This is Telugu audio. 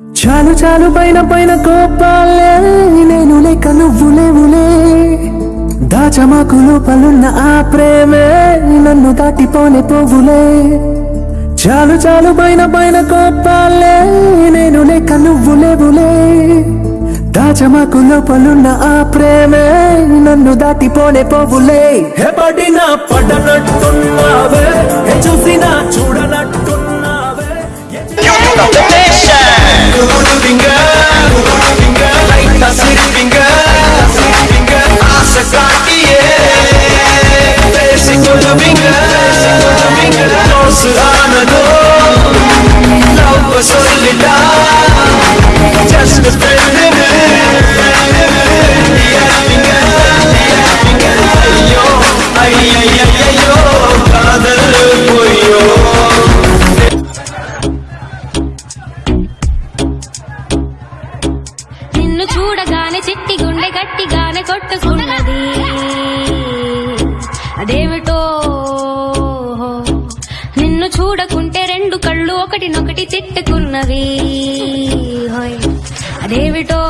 చాలు చాలు పైన పైన కోపాలే. నేను లేక నువ్వు లేవులే. దాచమాకు లోపలున్న ఆ ప్రేమే నన్ను దాటిపోనే పోవులే. చాలు చాలు పైన పైన కోపాలే. నేను లేక నువ్వు లేవులే. దాచమాకు లోపలున్న ఆ ప్రేమే నన్ను దాటిపోనే పోవులే. హే పడినా الشمس أمل لو وصل لا جسم അയ്യോ അയ്യോ കാതൽ പോയോ నిన్ను చూడగానే చిట్టి గుండె గట్టిగానే కొట్టుకున్నది అదేమిటో నిన్ను చూడకుంటే రెండు కళ్ళు ఒకటినొకటి చెట్టుకున్నవి అదేమిటో